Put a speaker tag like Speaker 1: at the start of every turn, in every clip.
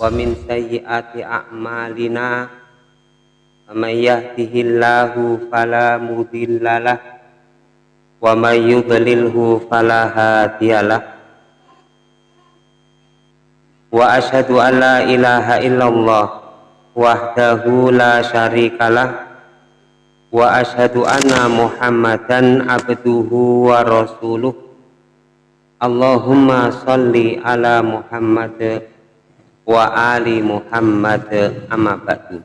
Speaker 1: wa min sayyiati a'malina may yahdihillahu fala mudhillalah wa may yudlilhu fala hadiyalah wa asyhadu an la ilaha illallah wahdahu la syarikalah wa asyhadu anna muhammadan abduhu wa rasuluh. Allahumma salli ala muhammad wa ali Muhammad amma ba'du.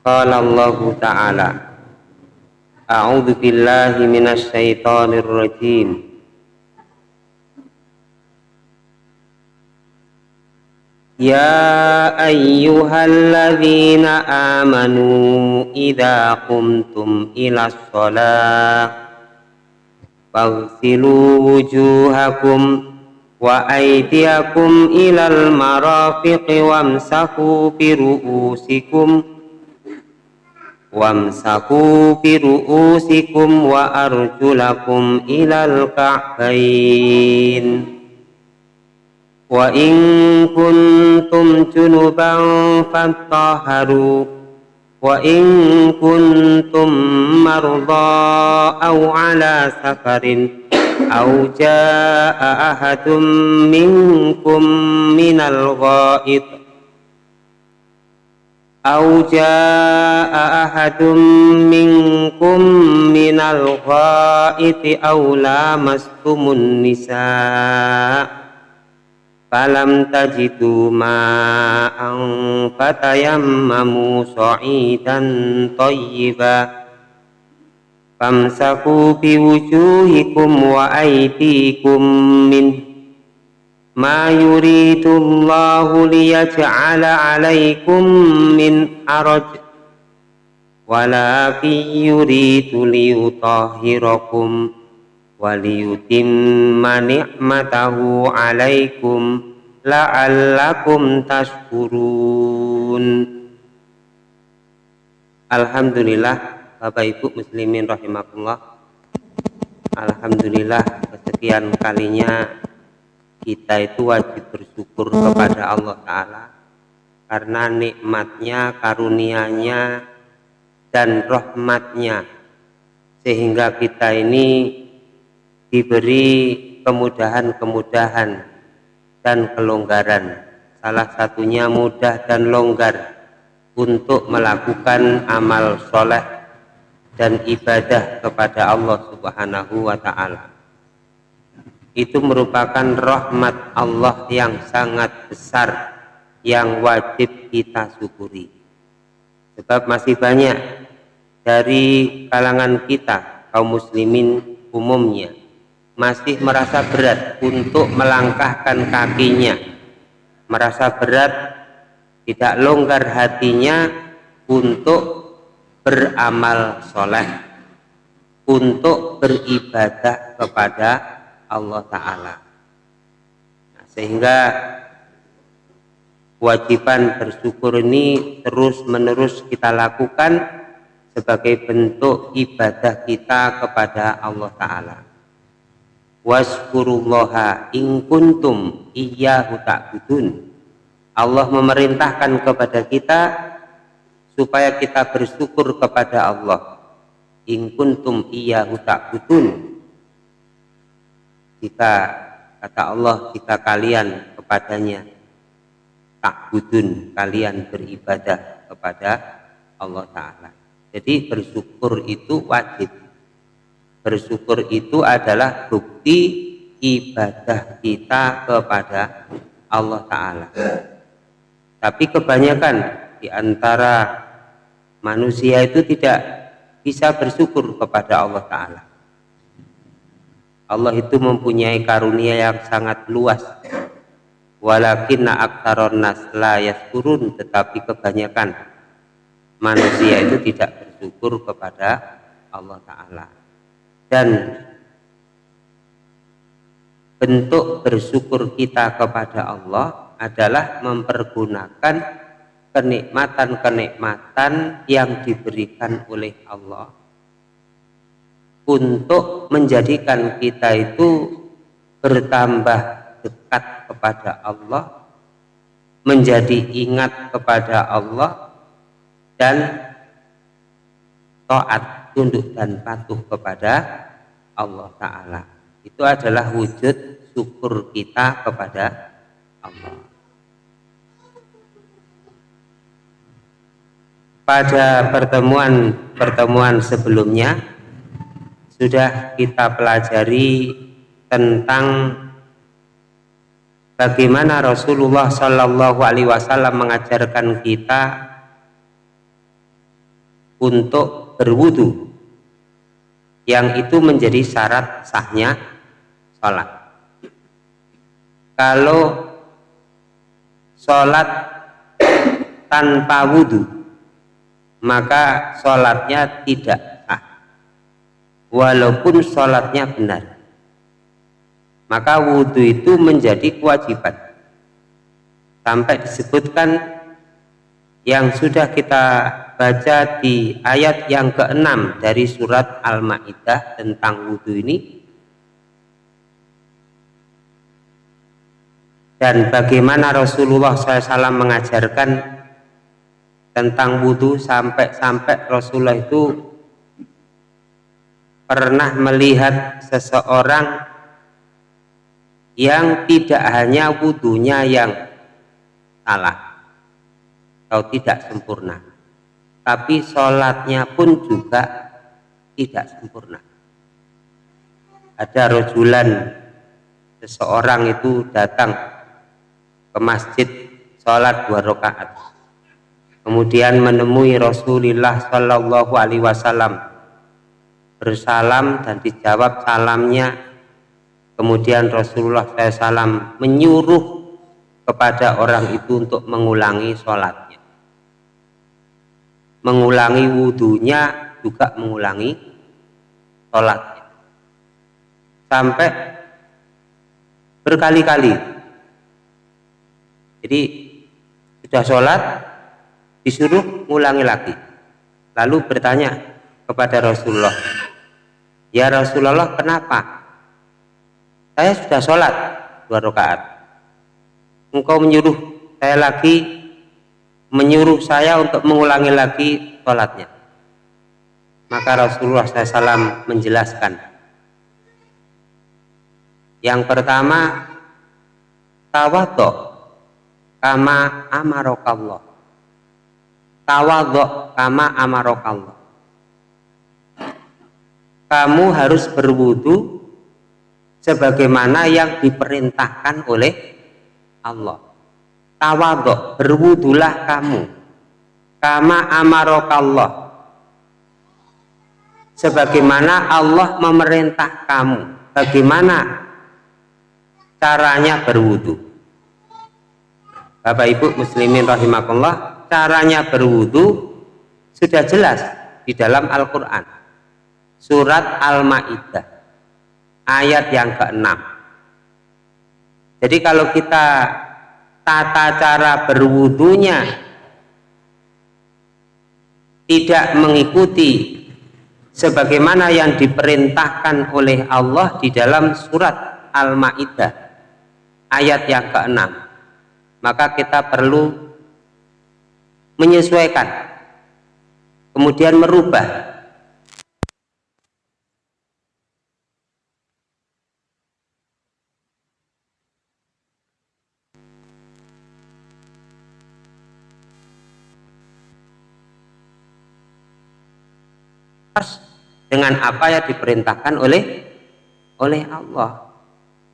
Speaker 1: Qala Allah Ta'ala A'udzu billahi minasy syaithanir rajim. Ya ayyuhalladzina amanu idza qumtum ilas shalah faghsilu wujuhakum wa aydiyakum ilal wa wamsahu bi ru'usikum. Wamsaku bi ru'usikum wa arjulakum ilal ka'bain wa in kuntum junuban fattaharu wa in kuntum marda aw ala safarin. أو جاء أحد منكم من الغائط أو جاء أحد منكم من الغائط أو لامستم النساء فلم تجدوا ماء فتيمموا صعيدا طيبا famsaku biwujuhikum wa aydikum min ma yuridullahu liyaj'ala alaikum min haraj walakin yuridu liyutahhirakum wa liyutimma ni'matahu alaikum la'allakum tashkurun Alhamdulillah Bapak Ibu muslimin rahimakumullah. Alhamdulillah kesekian kalinya kita itu wajib bersyukur kepada Allah Ta'ala karena nikmatnya, karunianya dan rahmatnya. Sehingga kita ini diberi kemudahan-kemudahan dan kelonggaran. Salah satunya mudah dan longgar untuk melakukan amal soleh dan ibadah kepada Allah Subhanahu wa taala. Itu merupakan rahmat Allah yang sangat besar yang wajib kita syukuri. Sebab masih banyak dari kalangan kita kaum muslimin umumnya masih merasa berat untuk melangkahkan kakinya, merasa berat tidak longgar hatinya untuk beramal soleh untuk beribadah kepada Allah Ta'ala. Nah, sehingga kewajiban bersyukur ini terus menerus kita lakukan sebagai bentuk ibadah kita kepada Allah Ta'ala. Waskurullaha in kuntum iyyahu ta'budun. Allah memerintahkan kepada kita supaya kita bersyukur kepada Allah. In kuntum iyyahu ta'budun. Jika kata Allah jika kalian kepadanya ta'budun kalian beribadah kepada Allah taala. Jadi bersyukur itu wajib. Bersyukur itu adalah bukti ibadah kita kepada Allah taala. Tapi kebanyakan di antara manusia itu tidak bisa bersyukur kepada Allah Ta'ala. Allah itu mempunyai karunia yang sangat luas. Walakinna aktaron nas la yaskurun tetapi kebanyakan manusia itu tidak bersyukur kepada Allah Ta'ala. Dan bentuk bersyukur kita kepada Allah adalah mempergunakan kenikmatan-kenikmatan yang diberikan oleh Allah. Untuk menjadikan kita itu bertambah dekat kepada Allah menjadi ingat kepada Allah dan taat tunduk dan patuh kepada Allah Ta'ala. Itu adalah wujud syukur kita kepada Allah pada pertemuan-pertemuan sebelumnya sudah kita pelajari tentang bagaimana Rasulullah Shallallahu Alaihi Wasallam mengajarkan kita untuk berwudu yang itu menjadi syarat sahnya sholat. Kalau sholat tanpa wudhu maka sholatnya tidak sah. Walaupun sholatnya benar. Maka wudhu itu menjadi kewajiban. Sampai disebutkan yang sudah kita baca di ayat yang keenam dari surat Al-Ma'idah tentang wudhu ini. Dan bagaimana Rasulullah SAW mengajarkan tentang wudhu sampai-sampai Rasulullah itu pernah melihat seseorang yang tidak hanya wudhunya yang salah atau tidak sempurna tapi sholatnya pun juga tidak sempurna. Ada rojulan seseorang itu datang ke masjid sholat dua rakaat kemudian menemui Rasulullah Shallallahu Alaihi Wasallam. Bersalam dan dijawab salamnya. Kemudian Rasulullah SAW menyuruh kepada orang itu untuk mengulangi sholat mengulangi wudhunya juga mengulangi sholatnya. Sampai berkali-kali. Jadi sudah sholat disuruh mengulangi lagi. Lalu bertanya kepada Rasulullah ya Rasulullah kenapa? Saya sudah sholat dua rakaat. Engkau menyuruh saya lagi menyuruh saya untuk mengulangi lagi sholatnya. Maka Rasulullah SAW menjelaskan yang pertama tawadok kama amarokallah tawadok kama amarokallah. Kamu harus berwudu sebagaimana yang diperintahkan oleh Allah. Tawaduk berwudulah kamu. Kama amarokallah. Sebagaimana Allah memerintah kamu. Bagaimana caranya berwudu? Bapak Ibu muslimin rahimakumullah caranya berwudu sudah jelas di dalam Al-Quran. Surat Al-Ma'idah ayat yang ke-6 jadi kalau kita tata cara berwudunya tidak mengikuti sebagaimana yang diperintahkan oleh Allah di dalam surat Al-Maidah ayat yang ke-6 maka kita perlu menyesuaikan kemudian merubah. Dengan apa yang diperintahkan oleh oleh Allah.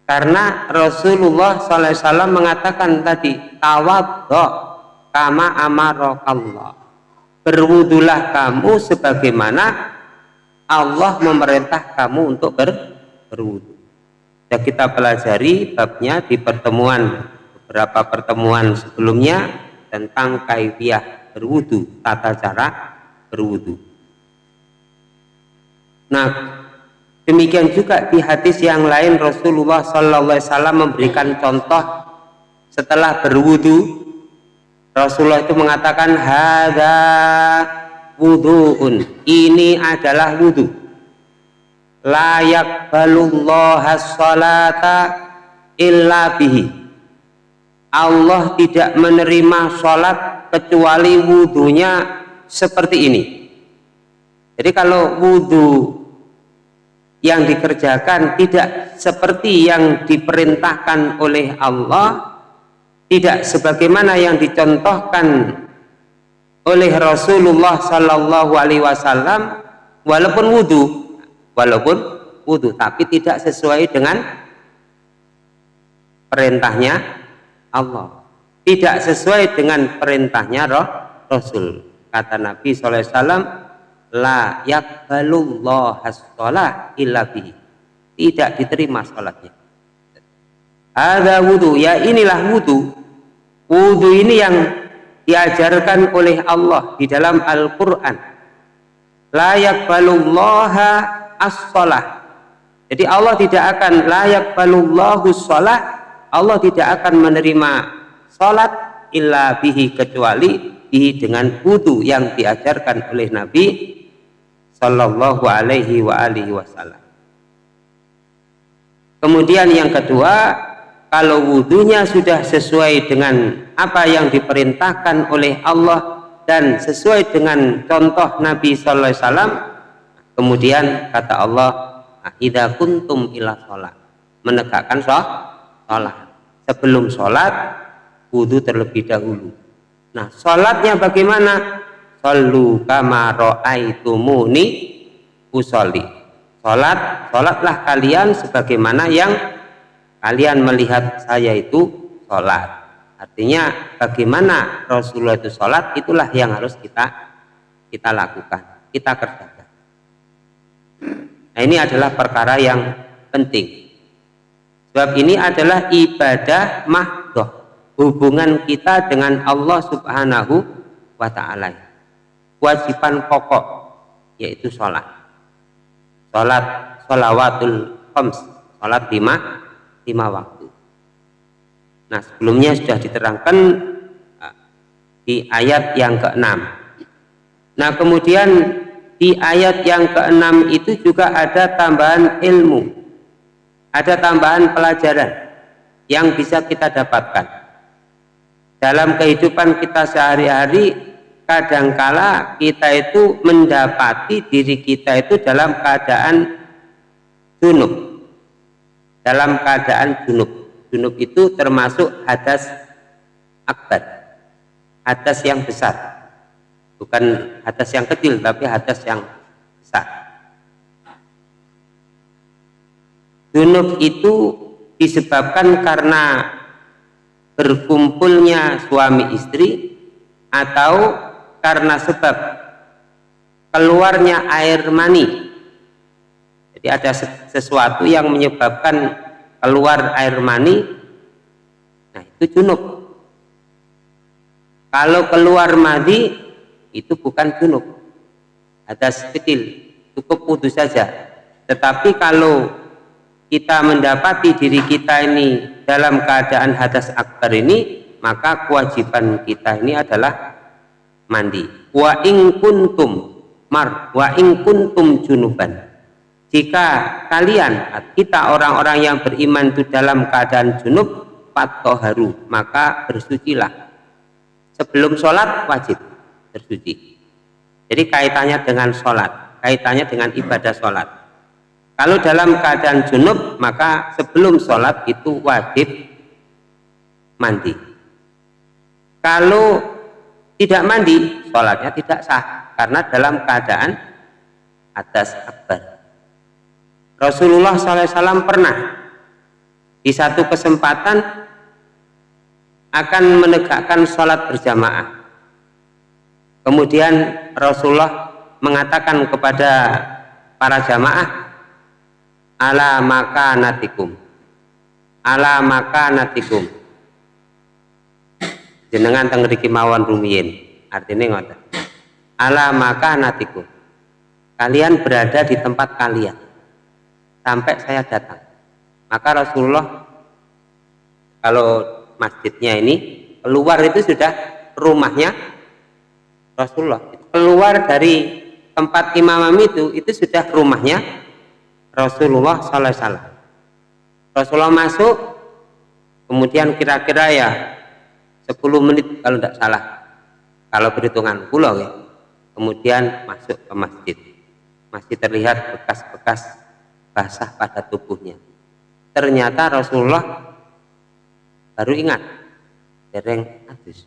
Speaker 1: Karena Rasulullah SAW mengatakan tadi tawaddo kama amarokallah. Berwudulah kamu sebagaimana Allah memerintah kamu untuk ber, berwudu. Ya kita pelajari babnya di pertemuan beberapa pertemuan sebelumnya tentang kaifiah berwudu tata cara berwudu. Nah, demikian juga di hadis yang lain Rasulullah Wasallam memberikan contoh setelah berwudu Rasulullah itu mengatakan hada wuduun. Ini adalah wudu. Layak balullah salata illa bihi. Allah tidak menerima sholat kecuali wudhunya seperti ini. Jadi kalau wudhu yang dikerjakan tidak seperti yang diperintahkan oleh Allah tidak sebagaimana yang dicontohkan oleh Rasulullah Sallallahu Alaihi Wasallam walaupun wudhu walaupun wudhu tapi tidak sesuai dengan perintahnya Allah. Tidak sesuai dengan perintahnya roh Rasul. Kata Nabi SAW la yakbalullah illa tidak diterima sholatnya ada wudhu ya inilah wudhu wudhu ini yang diajarkan oleh Allah di dalam Al-Quran. Layak balullaha as-sholah jadi Allah tidak akan layak balullahu sholah Allah tidak akan menerima sholat illa bihi kecuali bihi dengan wudhu yang diajarkan oleh Nabi Sallallahu alaihi wa alihi wasallam. Kemudian yang kedua kalau wudhunya sudah sesuai dengan apa yang diperintahkan oleh Allah dan sesuai dengan contoh Nabi Sallallahu Alaihi Wasallam kemudian kata Allah idha kuntum ila sholat menegakkan sholat. Sebelum sholat wudhu terlebih dahulu. Nah sholatnya bagaimana? Sallu kama ro'aitumuni usolli. Sholat sholatlah kalian sebagaimana yang kalian melihat saya itu sholat. Artinya bagaimana Rasulullah itu sholat itulah yang harus kita kita lakukan kita kerjakan. Nah ini adalah perkara yang penting. Sebab ini adalah ibadah mahdoh hubungan kita dengan Allah subhanahu wa ta'ala. Kewajiban pokok yaitu sholat. Sholat sholawatul khams sholat lima lima waktu. Nah sebelumnya sudah diterangkan uh, di ayat yang keenam. Nah kemudian di ayat yang keenam itu juga ada tambahan ilmu, ada tambahan pelajaran yang bisa kita dapatkan dalam kehidupan kita sehari-hari kadangkala kita itu mendapati diri kita itu dalam keadaan junub dalam keadaan junub. Junub itu termasuk hadas akbar. Hadas yang besar. Bukan hadas yang kecil, tapi hadas yang besar. Junub itu disebabkan karena berkumpulnya suami istri atau karena sebab keluarnya air mani jadi ada sesuatu yang menyebabkan keluar air mani, nah itu junub. Kalau keluar madi, itu bukan junub. Ada kecil, cukup putus saja. Tetapi kalau kita mendapati diri kita ini dalam keadaan hadas akbar ini, maka kewajiban kita ini adalah mandi. Wa ing kuntum mar wa ing kuntum junuban jika kalian kita orang-orang yang beriman itu dalam keadaan junub patoharu maka bersucilah. Sebelum sholat wajib bersuci. Jadi kaitannya dengan sholat kaitannya dengan ibadah sholat. Kalau dalam keadaan junub maka sebelum sholat itu wajib mandi. Kalau tidak mandi sholatnya tidak sah karena dalam keadaan atas akbar Rasulullah SAW pernah di satu kesempatan akan menegakkan sholat berjamaah. Kemudian Rasulullah mengatakan kepada para jamaah, ala maka natikum, ala maka natikum. Jenengan tengriki mawon rumiyin, artinya ngoten. Ala maka natikum. Kalian berada di tempat kalian sampai saya datang. Maka Rasulullah kalau masjidnya ini keluar itu sudah rumahnya Rasulullah. Keluar dari tempat imamam itu itu sudah rumahnya Rasulullah Sallallahu Alaihi. Rasulullah masuk, kemudian kira-kira ya 10 menit kalau tidak salah kalau perhitungan pulau ya kemudian masuk ke masjid masih terlihat bekas-bekas basah pada tubuhnya. Ternyata Rasulullah baru ingat dereng adus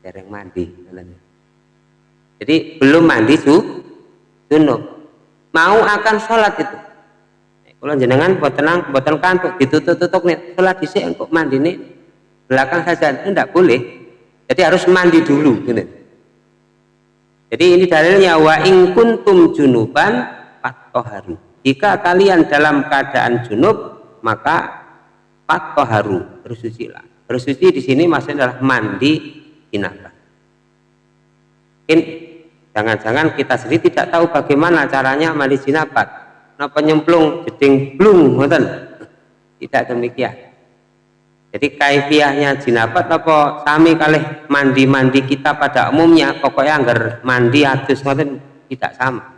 Speaker 1: dereng mandi jadi belum mandi su junub. Mau akan sholat itu. Kalau jenengan buat tenang buat kantuk ditutup-tutup nih sholat di sini untuk mandi nih belakang saja itu tidak boleh. Jadi harus mandi dulu gitu. jadi ini dalilnya wa in kuntum junuban fattoharu jika kalian dalam keadaan junub maka fattoharu bersucilah. Bersuci di sini maksudnya adalah mandi jinabah mungkin jangan-jangan kita sendiri tidak tahu bagaimana caranya mandi jinabat kenapa nyemplung jeding blung tidak demikian. Jadi kaifiahnya jinabat apa sami kali mandi-mandi kita pada umumnya pokoknya agar mandi atus tidak sama.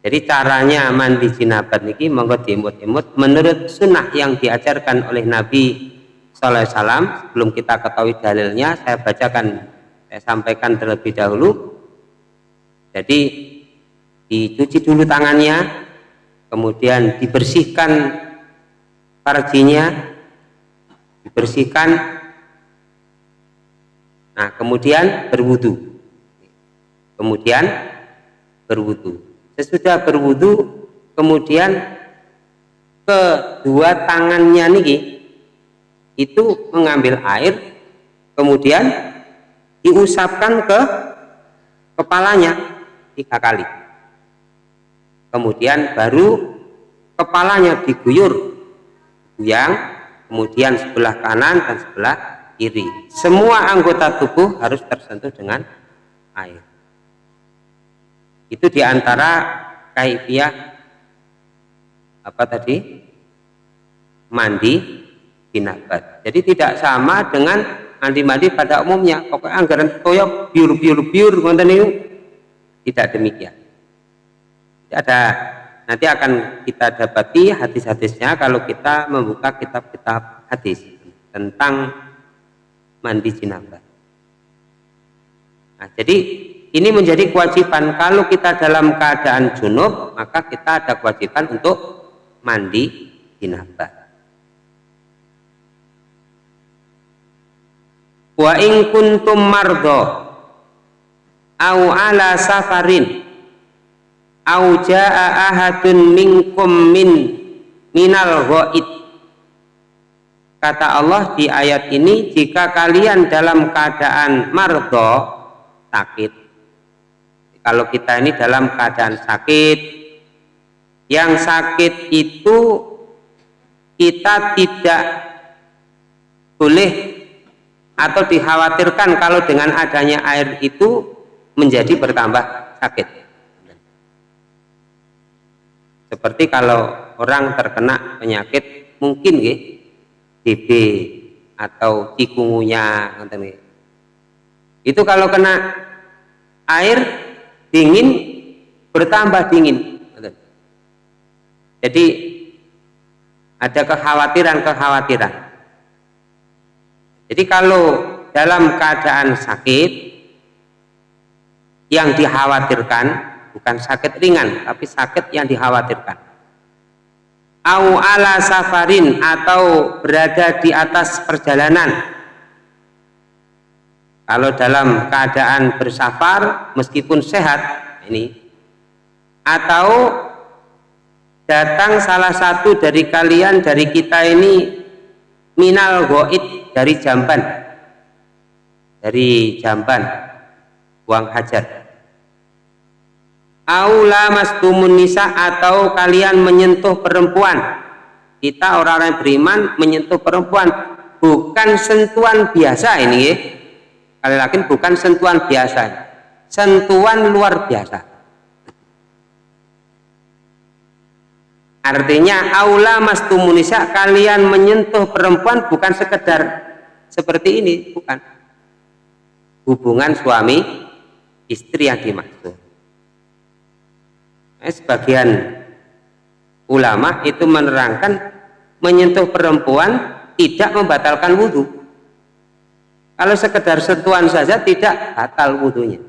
Speaker 1: Jadi caranya mandi jinabat niki monggo diimut-imut menurut sunnah yang diajarkan oleh Nabi Sallallahu Alaihi Wasallam sebelum kita ketahui dalilnya saya bacakan saya sampaikan terlebih dahulu. Jadi dicuci dulu tangannya, kemudian dibersihkan farjinya dibersihkan. Nah kemudian berwudu. Kemudian berwudu sesudah berwudu kemudian kedua tangannya niki itu mengambil air kemudian diusapkan ke kepalanya tiga kali. Kemudian baru kepalanya diguyur yang kemudian sebelah kanan dan sebelah kiri. Semua anggota tubuh harus tersentuh dengan air itu di antara kaifiah apa tadi? Mandi binabat jadi tidak sama dengan mandi-mandi pada umumnya. Pokoknya anggaran toyok biur biur biur tidak demikian. Ada. Nanti akan kita dapati hadis-hadisnya kalau kita membuka kitab-kitab hadis tentang mandi jinabah. Nah, jadi ini menjadi kewajiban kalau kita dalam keadaan junub maka kita ada kewajiban untuk mandi jinabah. Wa in kuntum mardo au ala safarin au jaa ahadun minkum min minal ghaid kata Allah di ayat ini jika kalian dalam keadaan mardo sakit kalau kita ini dalam keadaan sakit yang sakit itu kita tidak boleh atau dikhawatirkan kalau dengan adanya air itu menjadi bertambah sakit. Seperti kalau orang terkena penyakit mungkin ya TB atau cikungunya itu kalau kena air dingin bertambah dingin. Jadi ada kekhawatiran-kekhawatiran. Jadi kalau dalam keadaan sakit yang dikhawatirkan bukan sakit ringan tapi sakit yang dikhawatirkan. Au ala safarin atau berada di atas perjalanan kalau dalam keadaan bersafar meskipun sehat ini atau datang salah satu dari kalian dari kita ini minal goit dari jamban. Dari jamban buang hajat aula mastumun nisa atau kalian menyentuh perempuan. Kita orang-orang beriman menyentuh perempuan. Bukan sentuhan biasa ini ya kali lagi bukan sentuhan biasa. Sentuhan luar biasa. Artinya aula mastumun nisa kalian menyentuh perempuan bukan sekedar seperti ini bukan. Hubungan suami istri yang dimaksud. Eh, sebagian ulama itu menerangkan menyentuh perempuan tidak membatalkan wudhu kalau sekedar sentuhan saja tidak batal wudhunya.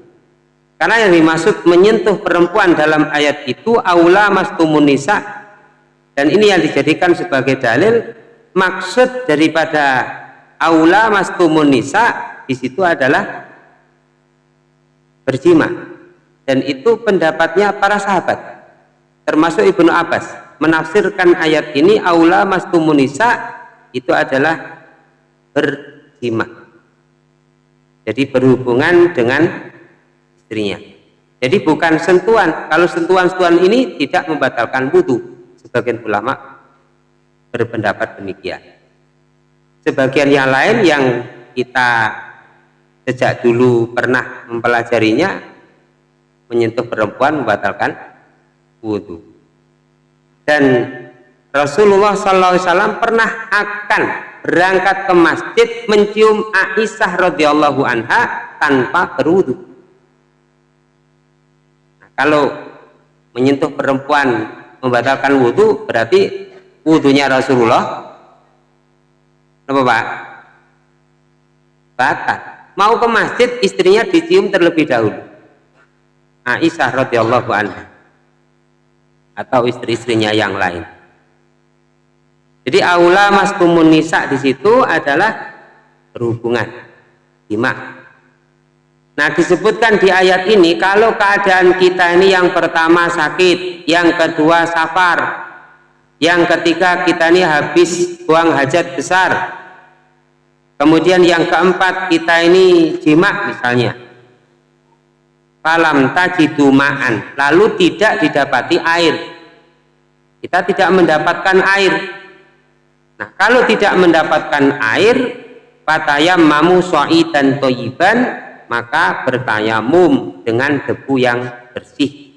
Speaker 1: Karena yang dimaksud menyentuh perempuan dalam ayat itu aula mastumun nisa. Dan ini yang dijadikan sebagai dalil. Maksud daripada aula mastumun nisa di situ adalah berjima. Dan itu pendapatnya para sahabat. Termasuk Ibnu Abbas. Menafsirkan ayat ini aula mastumun nisa itu adalah berjima jadi berhubungan dengan istrinya. Jadi bukan sentuhan. Kalau sentuhan-sentuhan ini tidak membatalkan wudhu. Sebagian ulama berpendapat demikian. Sebagian yang lain yang kita sejak dulu pernah mempelajarinya menyentuh perempuan membatalkan wudhu. Dan Rasulullah SAW pernah akan berangkat ke masjid mencium Aisyah radhiyallahu anha tanpa berwudhu kalau menyentuh perempuan membatalkan wudhu berarti wudhunya Rasulullah apa pak? batal. Mau ke masjid istrinya dicium terlebih dahulu. Aisyah radhiyallahu anha. Atau istri-istrinya yang lain jadi aula mas nisa di situ adalah berhubungan jima Nah disebutkan di ayat ini kalau keadaan kita ini yang pertama sakit, yang kedua safar, yang ketiga kita ini habis buang hajat besar, kemudian yang keempat kita ini jima misalnya. Falam tajidu ma'an, lalu tidak didapati air. Kita tidak mendapatkan air. Nah, kalau tidak mendapatkan air, patayam mamu dan toyiban maka bertayamum dengan debu yang bersih.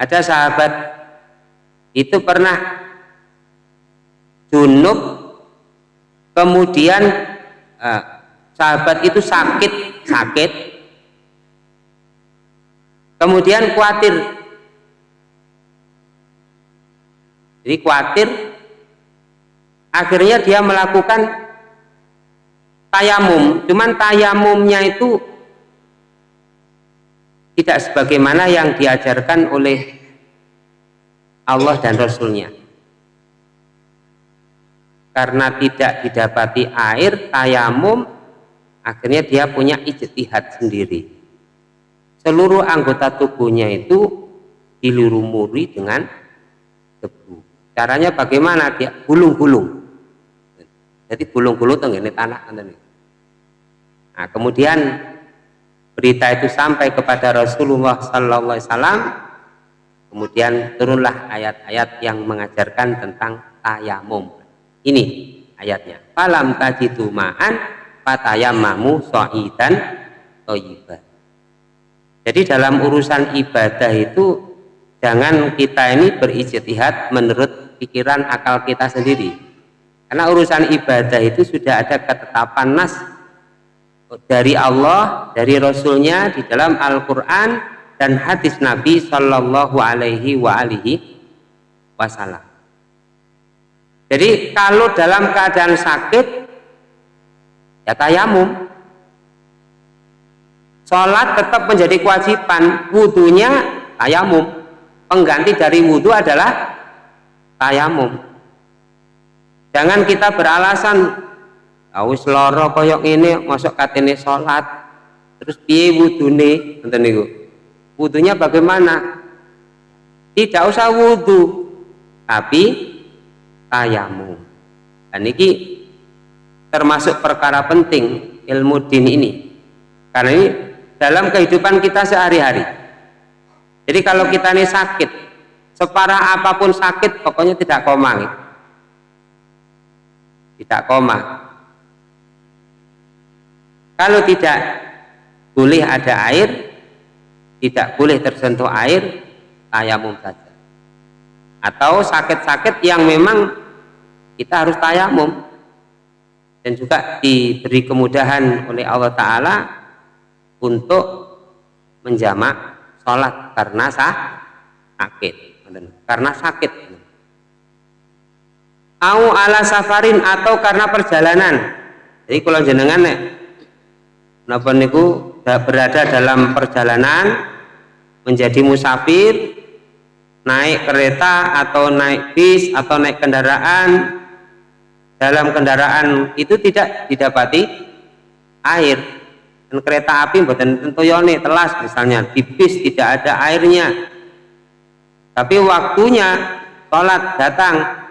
Speaker 1: Ada sahabat itu pernah junub kemudian eh, sahabat itu sakit sakit. Kemudian khawatir. Jadi khawatir akhirnya dia melakukan tayamum. Cuman tayamumnya itu tidak sebagaimana yang diajarkan oleh Allah dan Rasulnya. Karena tidak didapati air tayamum akhirnya dia punya ijtihad sendiri. Seluruh anggota tubuhnya itu dilurumuri dengan debu. Caranya bagaimana? Dia gulung-gulung jadi gulung-gulung itu ini tanah ini Nah, kemudian berita itu sampai kepada Rasulullah Sallallahu Alaihi Wasallam. Kemudian turunlah ayat-ayat yang mengajarkan tentang tayamum. Ini ayatnya. Falam tajidu ma'an fatayamamu so'idan toyibah. Jadi dalam urusan ibadah itu jangan kita ini berijtihad menurut pikiran akal kita sendiri. Karena urusan ibadah itu sudah ada ketetapan nas dari Allah, dari Rasulnya di dalam Al-Quran dan hadis Nabi Shallallahu Alaihi wa alihi Wasallam. Jadi kalau dalam keadaan sakit ya tayamum. Sholat tetap menjadi kewajiban, wudhunya tayamum. Pengganti dari wudhu adalah tayamum. Jangan kita beralasan Awis loro koyok ini masuk katene sholat terus piye wudune? Ngoten niku. Wudunya bagaimana? Tidak usah wudhu tapi tayamu. Dan ini termasuk perkara penting ilmu din ini. Karena ini dalam kehidupan kita sehari-hari. Jadi kalau kita ini sakit separah apa pun sakit pokoknya tidak koma tidak koma. Kalau tidak boleh ada air, tidak boleh tersentuh air, tayamum saja. Atau sakit-sakit yang memang kita harus tayamum. Dan juga diberi kemudahan oleh Allah Ta'ala untuk menjamak sholat karena sakit. Karena sakit au ala safarin atau karena perjalanan. Jadi kalau jenengan nek napa niku berada dalam perjalanan menjadi musafir naik kereta atau naik bis atau naik kendaraan dalam kendaraan itu tidak didapati air. Dan kereta api buatan tentu yone telas misalnya di bis tidak ada airnya. Tapi waktunya sholat datang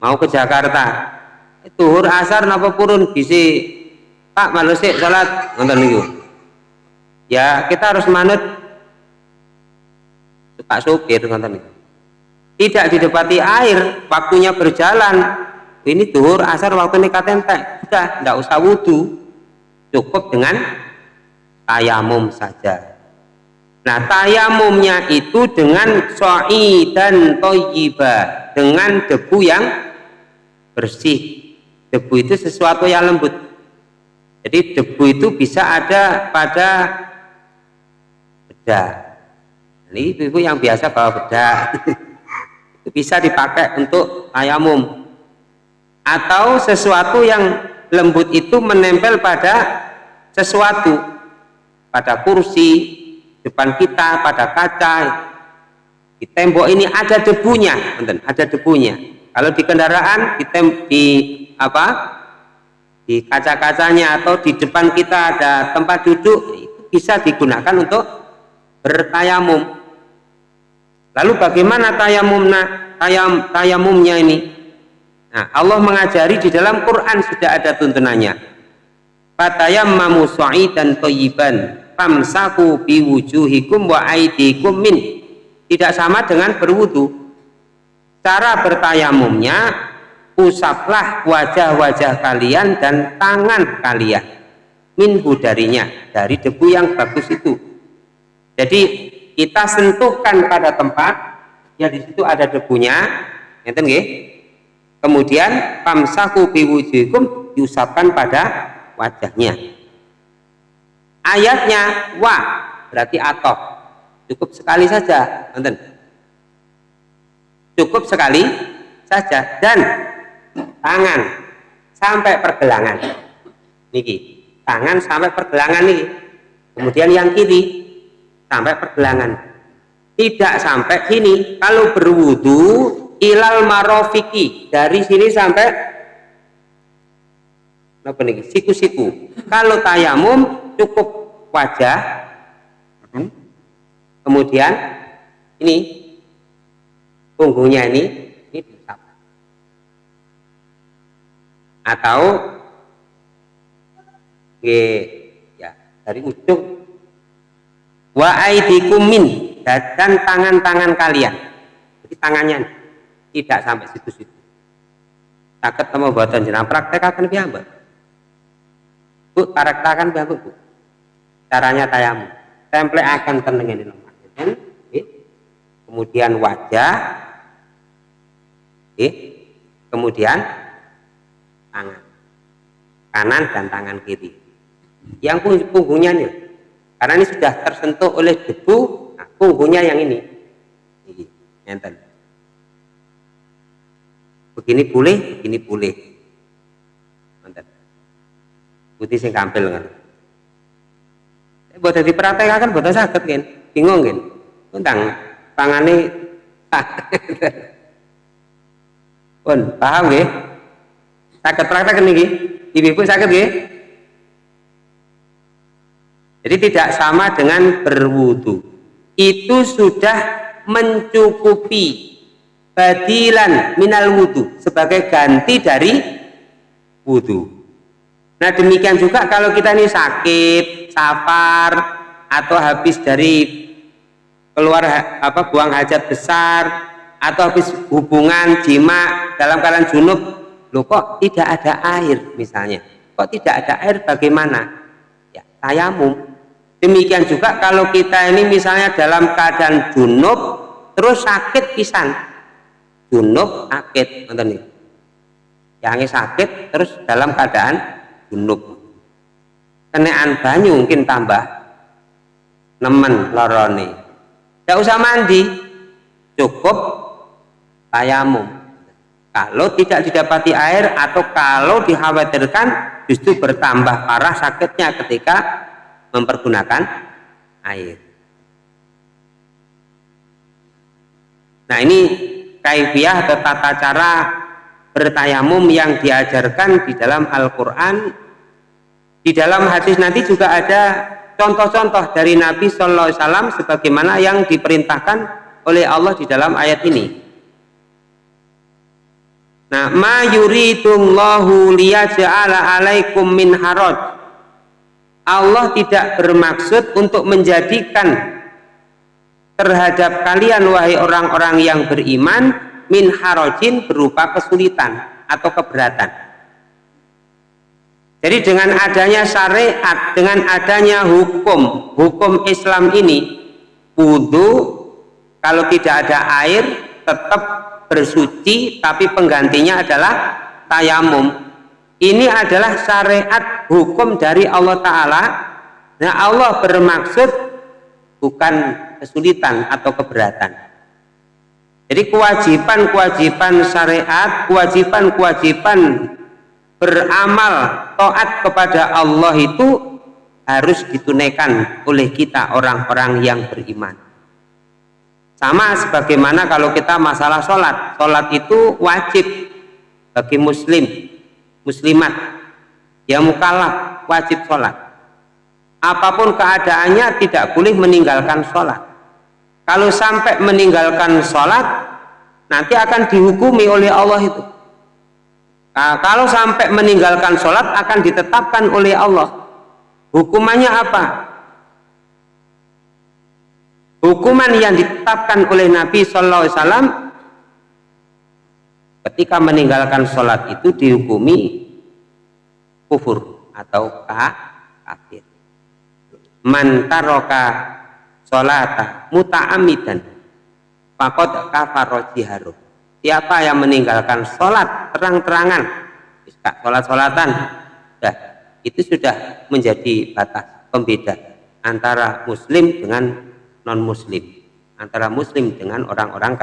Speaker 1: mau ke Jakarta? Tuhur asar napa purun? Bisi. Pak malu sih salat. Nonton niku ya kita harus manut. Pak sopir nonton niku tidak didapati air waktunya berjalan. Ini tuhur asar waktu ini katentek. Sudah tidak usah wudhu cukup dengan tayamum saja. Nah tayamumnya itu dengan soi dan toyibah dengan debu yang bersih. Debu itu sesuatu yang lembut. Jadi debu itu bisa ada pada bedak ini ibu-ibu yang biasa bawa bedak itu bisa dipakai untuk tayamum atau sesuatu yang lembut itu menempel pada sesuatu pada kursi depan kita pada kaca. Di tembok ini ada debunya ada debunya kalau di kendaraan tem, di apa? Di kaca-kacanya atau di depan kita ada tempat duduk itu bisa digunakan untuk bertayamum. Lalu bagaimana tayamumnya tayam tayamumnya ini? Nah Allah mengajari di dalam Quran sudah ada tuntunannya. Fatayammamu dan toyiban famsaku biwujuhikum wa aidikum min. Tidak sama dengan berwudu cara bertayamumnya usaplah wajah-wajah kalian dan tangan kalian. Minhu darinya dari debu yang bagus itu. Jadi kita sentuhkan pada tempat ya di situ ada debunya ngeten nggih? Kemudian pamsahu biwujuhikum diusapkan pada wajahnya. Ayatnya wa berarti atau. Cukup sekali saja nonton cukup sekali saja. Dan tangan sampai pergelangan. Niki. Tangan sampai pergelangan nih kemudian yang kiri sampai pergelangan. Tidak sampai sini. Kalau berwudu ilal marofiki. Dari sini sampai apa nih siku-siku. Kalau tayamum cukup wajah. Kemudian ini punggungnya ini ini diusap atau ya dari ujung. Wa min dan tangan-tangan kalian. Jadi tangannya tidak sampai situ-situ. Tak ketemu buatan jenah praktek akan biamba bu akan biamba bu. Caranya tayamu template akan tenengin kemudian wajah Kemudian tangan kanan dan tangan kiri. Yang punggungnya nih, karena ini sudah tersentuh oleh debu, nah, punggungnya yang ini. Ini, enten. Begini boleh, begini boleh. Enten. Putih sing kampil kan. Buat jadi kan buat sakit kan, bingung kan. Tentang tangannya pun paham nggih? Sakit praktek niki ibu-ibu sakit nggih? Jadi tidak sama dengan berwudu. Itu sudah mencukupi badilan minal wudu sebagai ganti dari wudu. Nah demikian juga kalau kita ini sakit safar atau habis dari keluar apa buang hajat besar atau habis hubungan jima dalam keadaan junub loh kok tidak ada air misalnya? Kok tidak ada air bagaimana? Ya tayamum. Demikian juga kalau kita ini misalnya dalam keadaan junub terus sakit pisan. Junub sakit nonton nih. Yang sakit terus dalam keadaan junub. Kenaan banyu mungkin tambah. Nemen lorone. Tidak usah mandi. Cukup tayamum kalau tidak didapati air atau kalau dikhawatirkan justru bertambah parah sakitnya ketika mempergunakan air. Nah ini kaifiah atau tata cara bertayamum yang diajarkan di dalam Al-Quran. Di dalam hadis nanti juga ada contoh-contoh dari Nabi Sallallahu Alaihi Wasallam sebagaimana yang diperintahkan oleh Allah di dalam ayat ini Nah, ma yuridullahu liyaj'ala alaikum min haraj. Allah tidak bermaksud untuk menjadikan terhadap kalian wahai orang-orang yang beriman min harajin berupa kesulitan atau keberatan. Jadi dengan adanya syariat, dengan adanya hukum, hukum Islam ini, wudhu kalau tidak ada air tetap bersuci tapi penggantinya adalah tayamum. Ini adalah syariat hukum dari Allah Ta'ala. Nah Allah bermaksud bukan kesulitan atau keberatan. Jadi kewajiban-kewajiban syariat kewajiban-kewajiban beramal taat kepada Allah itu harus ditunaikan oleh kita orang-orang yang beriman sama sebagaimana kalau kita masalah sholat. Sholat itu wajib bagi muslim, muslimat. Ya mukallaf wajib sholat. Apa pun keadaannya tidak boleh meninggalkan sholat. Kalau sampai meninggalkan sholat, nanti akan dihukumi oleh Allah itu. Nah, kalau sampai meninggalkan sholat akan ditetapkan oleh Allah. Hukumannya apa? Hukuman yang ditetapkan oleh Nabi Wasallam ketika meninggalkan sholat itu dihukumi kufur atau kafir. Mantaroka sholata muta'amidan fakot kafaro jiharu siapa yang meninggalkan sholat terang-terangan sholat-sholatan ya, itu sudah menjadi batas pembeda antara muslim dengan non muslim antara muslim dengan orang-orang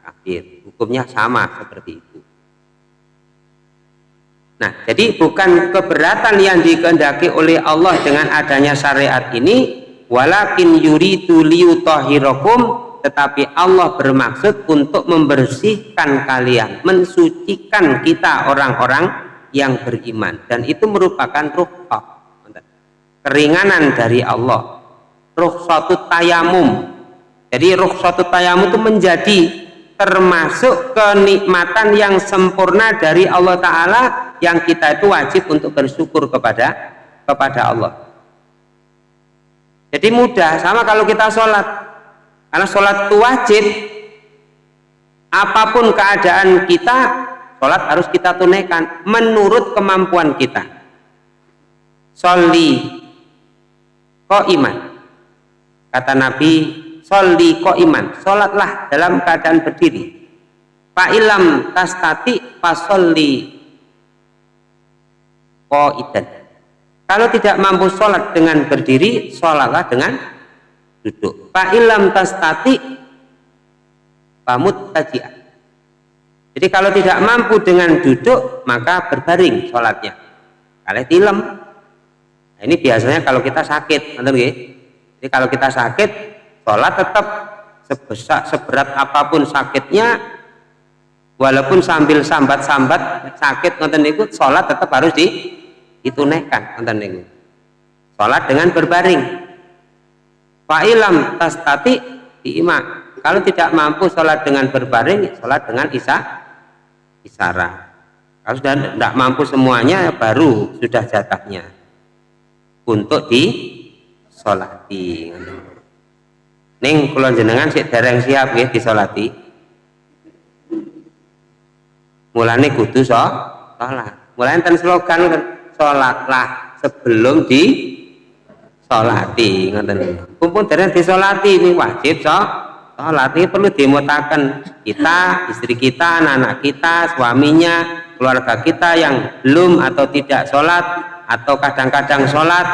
Speaker 1: kafir. Hukumnya sama seperti itu. Nah jadi bukan keberatan yang dikehendaki oleh Allah dengan adanya syariat ini walakin yuridu liyutahhirakum tetapi Allah bermaksud untuk membersihkan kalian, mensucikan kita orang-orang yang beriman. Dan itu merupakan ruh keringanan dari Allah rukhsatut tayamum jadi rukhsatut tayamum itu menjadi termasuk kenikmatan yang sempurna dari Allah Ta'ala yang kita itu wajib untuk bersyukur kepada kepada Allah. Jadi mudah sama kalau kita sholat. Karena sholat itu wajib. Apa pun keadaan kita sholat harus kita tunaikan menurut kemampuan kita. Sholli kok iman Kata Nabi, Soli ko iman, sholatlah dalam keadaan berdiri. Fa'ilam tastati fasolli ko idan. Kalau tidak mampu sholat dengan berdiri, sholatlah dengan duduk. Fa'ilam tastati pamut taji'ah. Jadi kalau tidak mampu dengan duduk, maka berbaring sholatnya. Kalau tilem, nah, ini biasanya kalau kita sakit, ngerti jadi kalau kita sakit, sholat tetap sebesar seberat apa pun sakitnya, walaupun sambil sambat-sambat sakit nonton itu, sholat tetap harus di, ditunaikan nonton itu. Sholat dengan berbaring. Fa'ilam tastati diima. Kalau tidak mampu sholat dengan berbaring, sholat dengan isa, isara. Kalau sudah tidak mampu semuanya, baru sudah jatahnya untuk di solati ning kula jenengan sik dereng siap nggih disolati. Mulane kudu so salat mulane ten slogan salatlah sebelum di solati ngoten. Kumpul dereng disolati ini wajib so salat ini perlu dimutakan kita istri kita anak-anak kita suaminya keluarga kita yang belum atau tidak sholat atau kadang-kadang sholat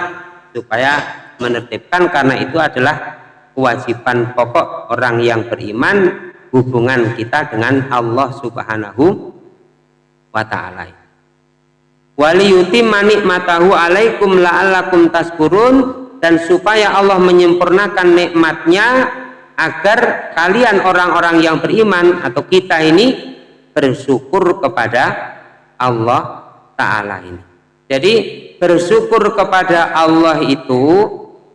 Speaker 1: supaya menertibkan karena itu adalah kewajiban pokok orang yang beriman hubungan kita dengan Allah Subhanahu wa ta'ala. Waliyuti manik matahu alaikum la'allakum taskurun dan supaya Allah menyempurnakan nikmatnya agar kalian orang-orang yang beriman atau kita ini bersyukur kepada Allah Ta'ala ini. Jadi bersyukur kepada Allah itu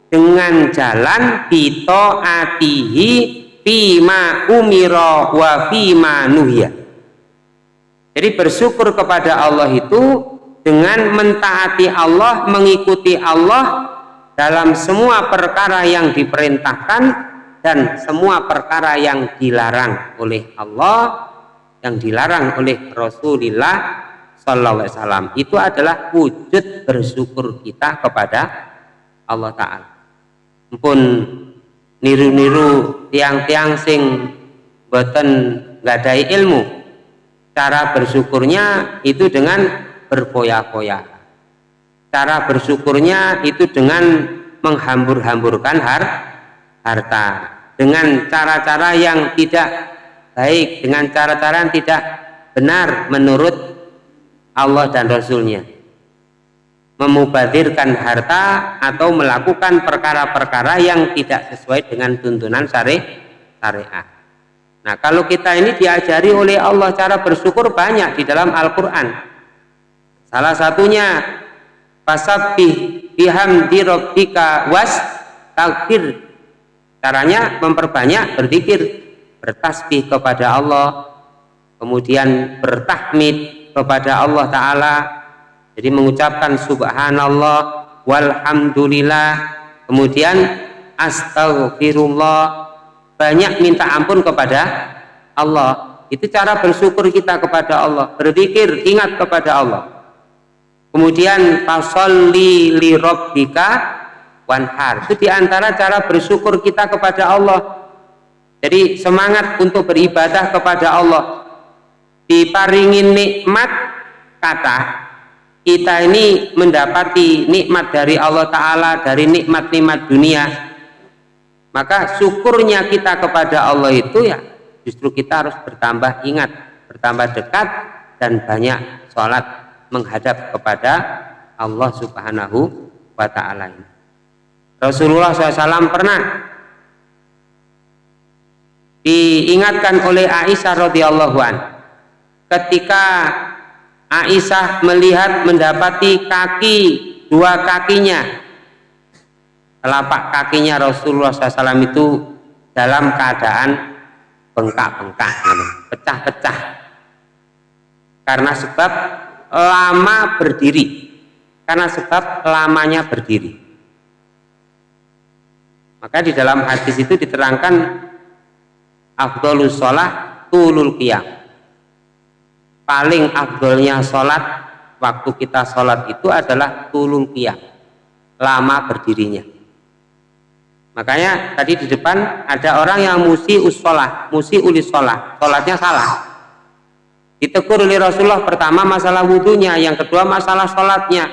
Speaker 1: dengan jalan pito atihi fima umiro wa fima nuhya jadi bersyukur kepada Allah itu dengan mentaati Allah mengikuti Allah dalam semua perkara yang diperintahkan dan semua perkara yang dilarang oleh Allah yang dilarang oleh Rasulullah Wasallam. Itu adalah wujud bersyukur kita kepada Allah Ta'ala pun niru-niru tiang-tiang sing boten ngadai ilmu. Cara bersyukurnya itu dengan berpoya-poya. Cara bersyukurnya itu dengan menghambur-hamburkan har harta. Dengan cara-cara yang tidak baik dengan cara-cara yang tidak benar menurut Allah dan Rasulnya memubadirkan harta atau melakukan perkara-perkara yang tidak sesuai dengan tuntunan syari syariah. Nah, kalau kita ini diajari oleh Allah cara bersyukur banyak di dalam Al-Qur'an. Salah satunya fasabbih bihamdi rabbika was takfir. Caranya memperbanyak berzikir, bertasbih kepada Allah, kemudian bertahmid kepada Allah taala jadi mengucapkan subhanallah walhamdulillah. Kemudian astagfirullah banyak minta ampun kepada Allah. Itu cara bersyukur kita kepada Allah. Berzikir ingat kepada Allah. Kemudian fasolli li rabbika wanhar. Itu di antara cara bersyukur kita kepada Allah. Jadi semangat untuk beribadah kepada Allah. Diparingin nikmat kata kita ini mendapati nikmat dari Allah Ta'ala dari nikmat-nikmat dunia. Maka syukurnya kita kepada Allah itu ya justru kita harus bertambah ingat bertambah dekat dan banyak sholat menghadap kepada Allah Subhanahu wa Ta'ala Rasulullah SAW pernah diingatkan oleh Aisyah radhiyallahu an ketika Aisyah melihat mendapati kaki dua kakinya. Telapak kakinya Rasulullah SAW itu dalam keadaan bengkak-bengkak pecah-pecah. Karena sebab lama berdiri. Karena sebab lamanya berdiri. Maka di dalam hadis itu diterangkan afdolus sholah tulul qiyam paling afdolnya sholat waktu kita sholat itu adalah tulul qiyam lama berdirinya. Makanya tadi di depan ada orang yang musi usolah musi ulis sholat sholatnya salah. Ditegur oleh Rasulullah pertama masalah wudhunya yang kedua masalah sholatnya.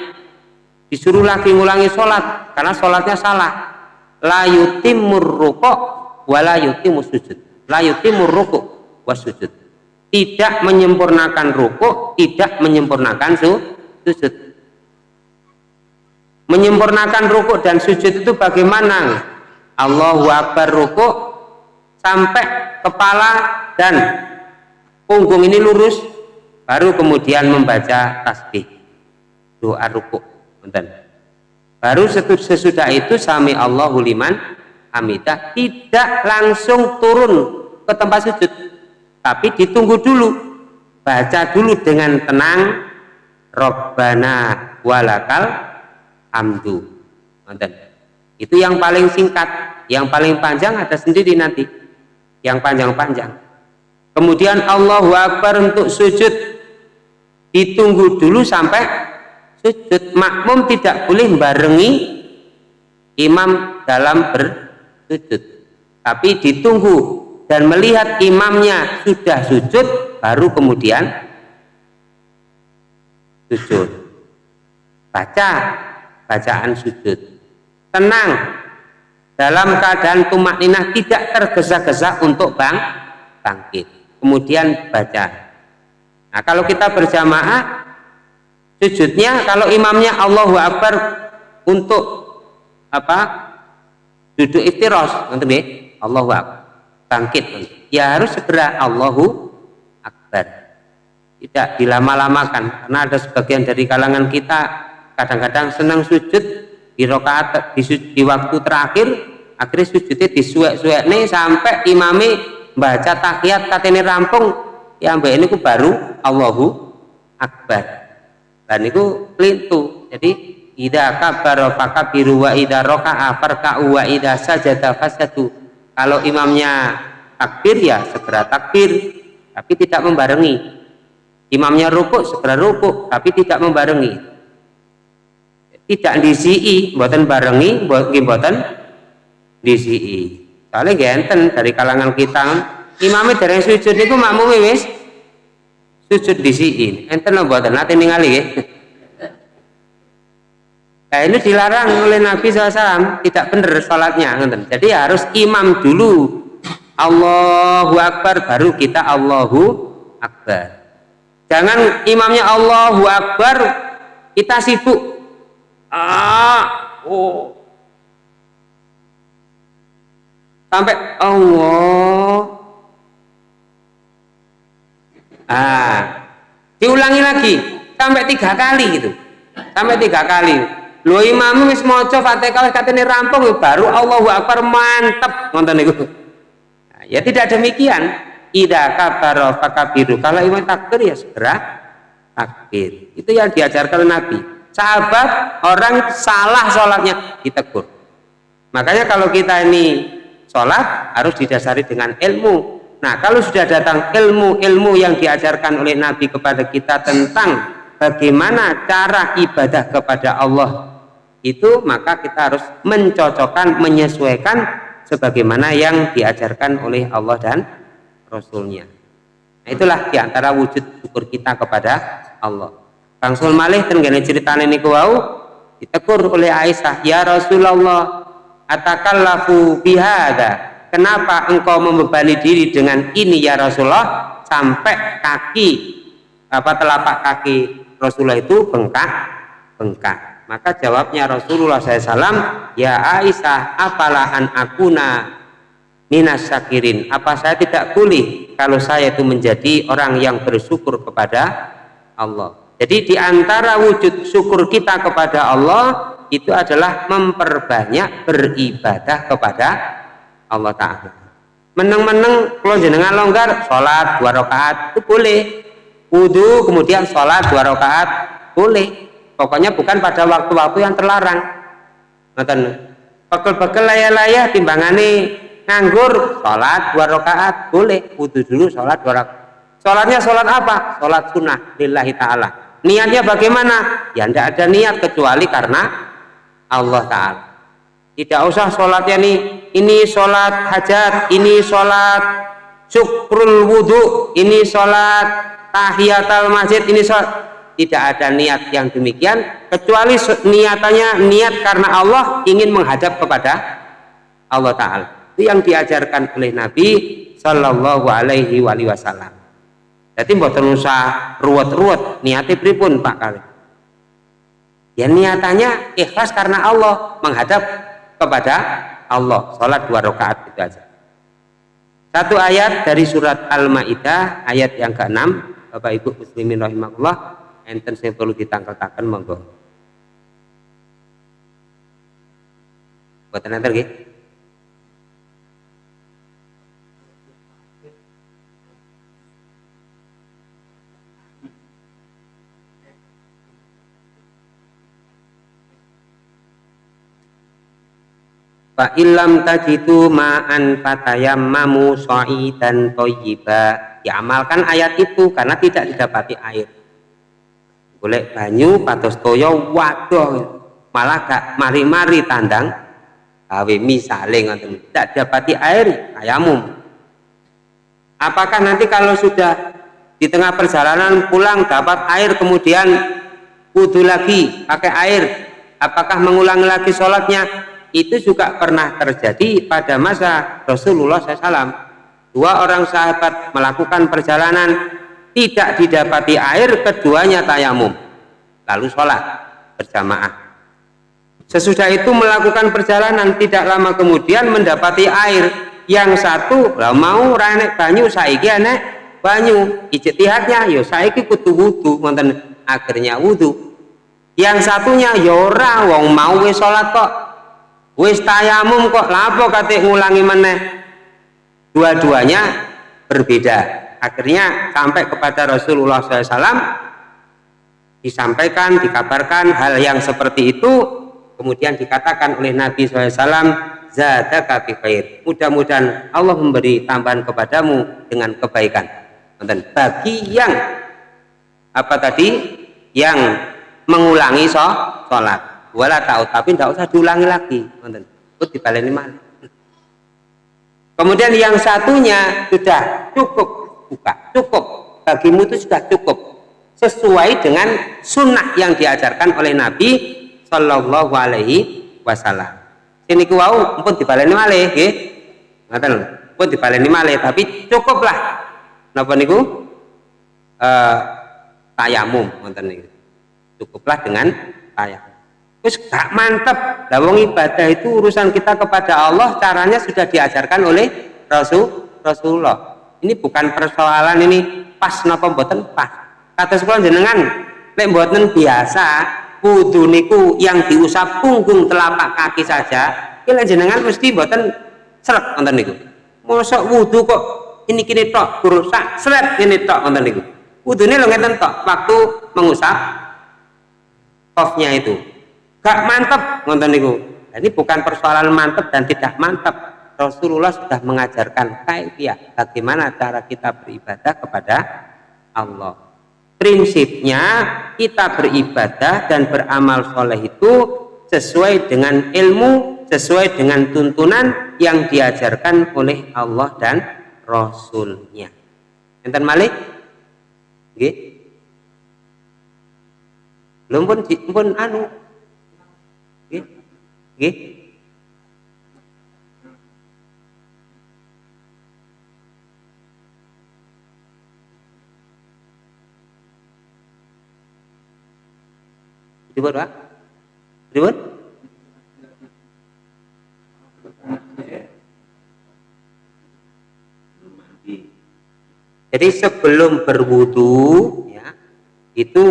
Speaker 1: Disuruh lagi ngulangi sholat karena sholatnya salah. La yutimur ruko wa la yutimus sujud. La yutimur ruko wa sujud tidak menyempurnakan ruku, tidak menyempurnakan sujud. Menyempurnakan ruku dan sujud itu bagaimana? Allahu Akbar ruku sampai kepala dan punggung ini lurus, baru kemudian membaca tasbih doa ruku. Baru sesudah itu sami Allahu liman hamidah tidak langsung turun ke tempat sujud tapi ditunggu dulu. Baca dulu dengan tenang. Robbana walakal hamdu. Itu yang paling singkat. Yang paling panjang ada sendiri nanti. Yang panjang-panjang. Kemudian Allahu Akbar untuk sujud. Ditunggu dulu sampai sujud. Makmum tidak boleh barengi imam dalam bersujud. Tapi ditunggu dan melihat imamnya sudah sujud baru kemudian sujud. Baca bacaan sujud. Tenang dalam keadaan tumak ninah tidak tergesa-gesa untuk bang bangkit. Kemudian baca. Nah kalau kita berjamaah sujudnya kalau imamnya Allahu Akbar untuk apa? Duduk iftiros nanti Allahu Akbar bangkit. Ya harus segera Allahu Akbar. Tidak dilama-lamakan karena ada sebagian dari kalangan kita kadang-kadang senang sujud di rokaat di, di waktu terakhir akhirnya sujudnya disuek-suek nih sampai imami baca tahiyat katanya rampung. Ya mbak ini baru Allahu Akbar. Dan itu pelintu. Jadi ida kabar fakabiru wa ida roka'a farka'u wa ida sajada fasadu kalau imamnya takbir ya segera takbir tapi tidak membarengi. Imamnya rukuk segera rukuk tapi tidak membarengi. Tidak disi'i buatan barengi buatan disi'i. Soalnya genten dari kalangan kita. Imamnya dari sujud itu makmum wis sujud di sini enten lo buatan nanti ningali ya nah ini dilarang oleh Nabi SAW tidak benar sholatnya jadi harus imam dulu. Allahu Akbar baru kita Allahu Akbar. Jangan imamnya Allahu Akbar kita sibuk. Ah oh. Sampai Allah. Ah. Diulangi lagi sampai tiga kali gitu. Sampai tiga kali lo imam wis maca fatihah wis katene rampung baru Allahu akbar mantep nonton niku. Nah, ya tidak demikian. Ida kabaro fakabiru. Kalau imam takbir ya segera takbir. Itu yang diajarkan Nabi. Sahabat orang salah sholatnya ditegur. Makanya kalau kita ini sholat harus didasari dengan ilmu. Nah, kalau sudah datang ilmu-ilmu yang diajarkan oleh Nabi kepada kita tentang bagaimana cara ibadah kepada Allah itu, maka kita harus mencocokkan, menyesuaikan sebagaimana yang diajarkan oleh Allah dan Rasulnya. Nah, itulah di antara wujud syukur kita kepada Allah. Bang Malih tenggane ceritanya ini wau ditegur oleh Aisyah, "Ya Rasulullah, atakallafu bihada." kenapa engkau membebani diri dengan ini ya Rasulullah sampai kaki apa telapak kaki Rasulullah itu bengkak bengkak maka jawabnya Rasulullah SAW ya Aisyah apalah an akuna minas syakirin apa saya tidak boleh kalau saya itu menjadi orang yang bersyukur kepada Allah? Jadi di antara wujud syukur kita kepada Allah itu adalah memperbanyak beribadah kepada Allah Ta'ala. Meneng-meneng kalau jenengan longgar sholat dua rakaat itu boleh. Wudhu kemudian sholat dua rakaat boleh pokoknya bukan pada waktu-waktu yang terlarang. Nonton pekel-pekel layah-layah timbangane nganggur sholat dua rakaat boleh. Wudhu dulu sholat dua rakaat. Sholatnya sholat apa? Sholat sunnah lillahi ta'ala. Niatnya bagaimana? Ya tidak ada niat kecuali karena Allah Ta'ala. Tidak usah sholatnya nih ini. Sholat hajat ini sholat syukrul wudhu ini sholat tahiyatul masjid ini sholat tidak ada niat yang demikian kecuali niatannya niat karena Allah ingin menghadap kepada Allah Ta'ala. Itu yang diajarkan oleh Nabi Sallallahu Alaihi Wasallam. Jadi buatan usah ruwet-ruwet niatnya pripun Pak kali? Ya niatannya ikhlas karena Allah menghadap kepada Allah. Sholat dua rakaat itu aja. Satu ayat dari surat Al-Ma'idah ayat yang ke-6 Bapak Ibu muslimin rahimahullah enten saya perlu ditangkal-tangkal monggo buatan nanti lagi Fa illam tajidu ma'an fatayammamu dan thayyiba. Diamalkan ayat itu karena tidak didapati air. Boleh banyu patos toyo waduh malah gak mari-mari tandang gawe misale ngoten. Tidak dapati air ayamum. Apakah nanti kalau sudah di tengah perjalanan pulang dapat air kemudian wudhu lagi pakai air apakah mengulangi lagi sholatnya? Itu juga pernah terjadi pada masa Rasulullah SAW dua orang sahabat melakukan perjalanan tidak didapati air keduanya tayamum. Lalu sholat berjamaah. Sesudah itu melakukan perjalanan tidak lama kemudian mendapati air. Yang satu lah mau ranek banyu saiki anek banyu. Ijtihadnya yo saiki kudu wudu wonten akhirnya wudu. Yang satunya yora wong mau wis sholat kok. Wis tayamum kok lapo kate ngulangi meneh? Dua-duanya berbeda akhirnya sampai kepada Rasulullah SAW disampaikan dikabarkan hal yang seperti itu kemudian dikatakan oleh Nabi SAW zadaka khair. Mudah-mudahan Allah memberi tambahan kepadamu dengan kebaikan. Dan bagi yang apa tadi? Yang mengulangi sholat. Wala tahu tapi tidak usah diulangi lagi. Itu malah kemudian yang satunya sudah cukup buka cukup. Bagimu itu sudah cukup. Sesuai dengan sunnah yang diajarkan oleh Nabi Shallallahu Alaihi Wasallam. Sini ku wau pun dibaleni malih nggih. Ngoten pun dibaleni malih tapi cukuplah. Napa niku? Eh tayamum niku. Cukuplah dengan tayamum terus gak mantep. Lah ibadah itu urusan kita kepada Allah caranya sudah diajarkan oleh Rasul Rasulullah ini bukan persoalan ini pas napa mboten pas. Kata sekolah jenengan nek mboten biasa kudu niku yang diusap punggung telapak kaki saja kira jenengan mesti mboten seret nonton niku. Mosok wudu kok ini kini tok berusak seret ini tok nonton niku. Ini lo ngeten tok waktu mengusap kofnya itu. Gak mantep ngonten niku. Ini bukan persoalan mantep dan tidak mantep Rasulullah sudah mengajarkan kaifiah bagaimana cara kita beribadah kepada Allah. Prinsipnya kita beribadah dan beramal soleh itu sesuai dengan ilmu sesuai dengan tuntunan yang diajarkan oleh Allah dan Rasulnya. Enten malik? Oke. belum pun pun anu. Nggih. Ribut, Pak? Ribut? Jadi sebelum berwudu ya, itu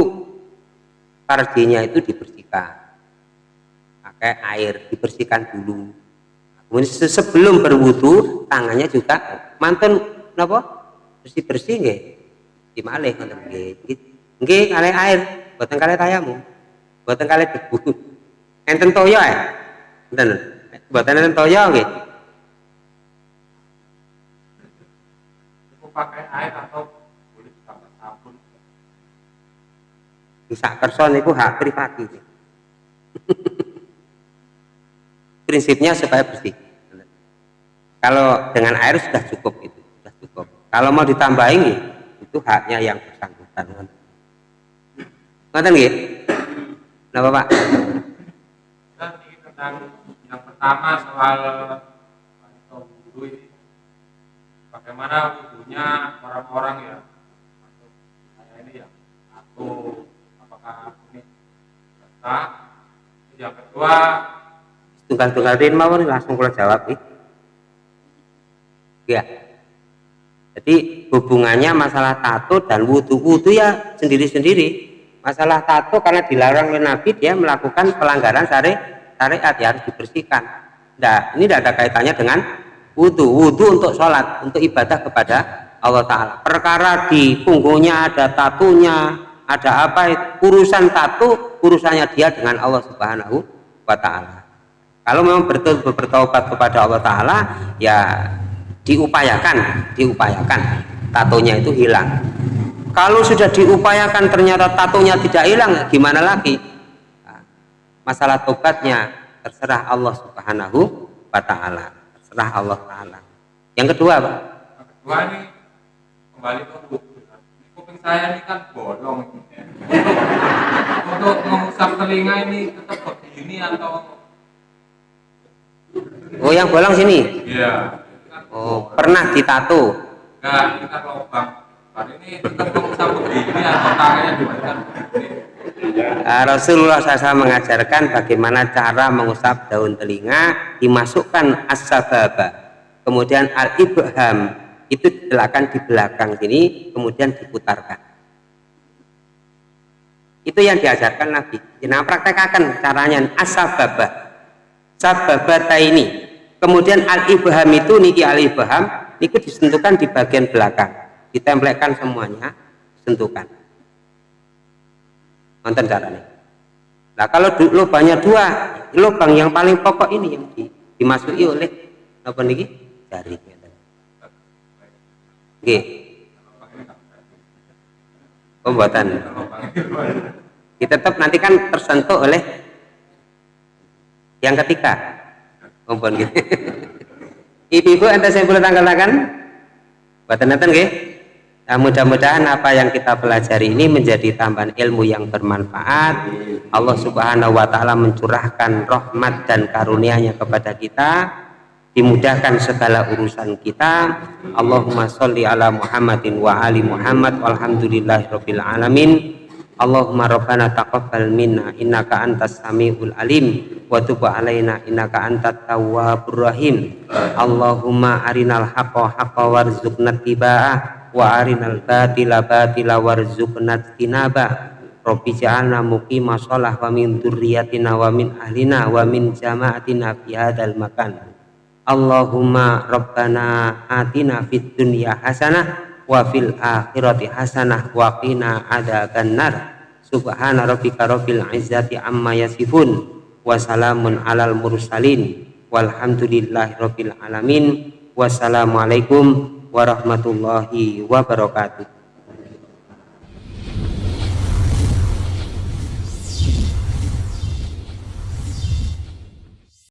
Speaker 1: farjinya itu dibersihkan. Pakai air dibersihkan dulu. Kemudian sebelum berwudu tangannya juga mantan apa bersih bersih nggih. Di malih ngoten nggih. Nggih kali air. Buatan kali tayamu buatan kali debu. Enten toyo ya enten. Buatan enten toyo nggih. Pakai air atau boleh tambah sabun? Bisa kerson itu hak privati prinsipnya supaya bersih. Kalau dengan air sudah cukup itu sudah cukup. Kalau mau ditambahin itu haknya yang bersangkutan. Ngerti nggih Kenapa Pak?
Speaker 2: tentang yang pertama soal wudhu ini bagaimana wudhunya orang-orang ya saya ini ya atau apakah ini sah yang kedua
Speaker 1: tunggal-tunggal tin mawon langsung kula jawab nih. Ya. Jadi hubungannya masalah tato dan wudhu-wudhu ya sendiri-sendiri. Masalah tato karena dilarang oleh Nabi dia melakukan pelanggaran syari syariat ya harus dibersihkan. Nah, ini tidak ada kaitannya dengan wudhu. Wudhu untuk sholat, untuk ibadah kepada Allah Ta'ala. Perkara di punggungnya ada tatunya, ada apa urusan tato, urusannya dia dengan Allah Subhanahu wa Ta'ala kalau memang betul bertobat kepada Allah Ta'ala ya diupayakan diupayakan tatonya itu hilang kalau sudah diupayakan ternyata tatonya tidak hilang gimana lagi nah, masalah tobatnya terserah Allah Subhanahu wa Ta'ala terserah Allah Ta'ala yang kedua Pak
Speaker 2: yang kedua ini kembali ke kuping saya ini kan bolong untuk, untuk mengusap telinga ini tetap begini atau
Speaker 1: Oh, yang bolong sini?
Speaker 2: Iya.
Speaker 1: Oh, pernah ditato?
Speaker 2: Enggak, kan lubang. Begini.
Speaker 1: Uh, Rasulullah SAW mengajarkan bagaimana cara mengusap daun telinga dimasukkan as-sababa. Kemudian al-ibham itu diletakkan di belakang sini kemudian diputarkan. Itu yang diajarkan Nabi. Nah praktekkan caranya. As-sababa. Sababata ini kemudian al-ibham itu niki al-ibham itu disentuhkan di bagian belakang ditempelkan semuanya sentuhkan nonton caranya nah kalau lubangnya dua lubang yang paling pokok ini yang di, dimasuki oleh apa niki jari Oke. Pembuatan. Kita tetap nanti kan tersentuh oleh yang ketiga. Kompon gitu. Ibu-ibu anda saya boleh tanggal-tanggal? Buatan nanti nggih? Nah, mudah-mudahan apa yang kita pelajari ini menjadi tambahan ilmu yang bermanfaat. Allah Subhanahu wa taala mencurahkan rahmat dan karunia-Nya kepada kita, dimudahkan segala urusan kita. Allahumma sholli ala Muhammadin wa ali Muhammad walhamdulillahirabbil alamin. Allahumma rabbana taqabbal minna innaka antas samiul alim wa tub alaina innaka antat tawwabur rahim. Allahumma arinal haqqo haqqo warzuqna tiba'ah wa arinal batila batila warzuqna tinaba. Rabbi ja'alna muqima sholah wa min dzurriyyatina wa min ahlina wa min jama'atina fi hadzal makan. Allahumma rabbana atina fid dunya hasanah wa fil akhirati hasanah wa qina adzabannar subhana rabbika rabbil izzati amma yasifun wa salamun alal mursalin. Walhamdulillahi rabbil alamin. Wassalamualaikum warahmatullahi wabarakatuh